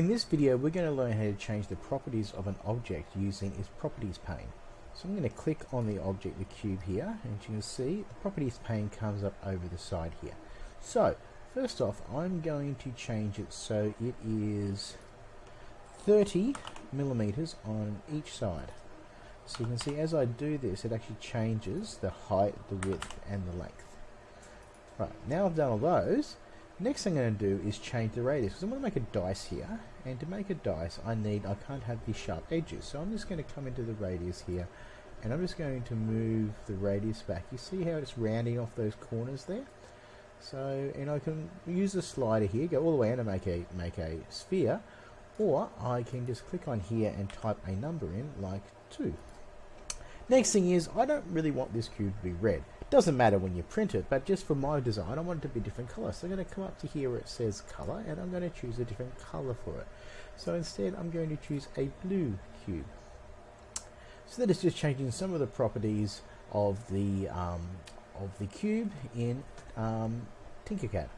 In this video we're going to learn how to change the properties of an object using its properties pane. So I'm going to click on the object, the cube here, and you can see the properties pane comes up over the side here. So first off I'm going to change it so it is 30 millimeters on each side. So you can see as I do this it actually changes the height, the width and the length. Right, now I've done all those, next thing I'm going to do is change the radius because I'm going to make a dice here and to make a dice I need, I can't have these sharp edges so I'm just going to come into the radius here and I'm just going to move the radius back. You see how it's rounding off those corners there? So, and I can use the slider here, go all the way in and make a, make a sphere or I can just click on here and type a number in like 2. Next thing is, I don't really want this cube to be red. Doesn't matter when you print it, but just for my design, I want it to be different color. So I'm going to come up to here where it says color, and I'm going to choose a different color for it. So instead, I'm going to choose a blue cube. So that is just changing some of the properties of the um, of the cube in um, Tinkercad.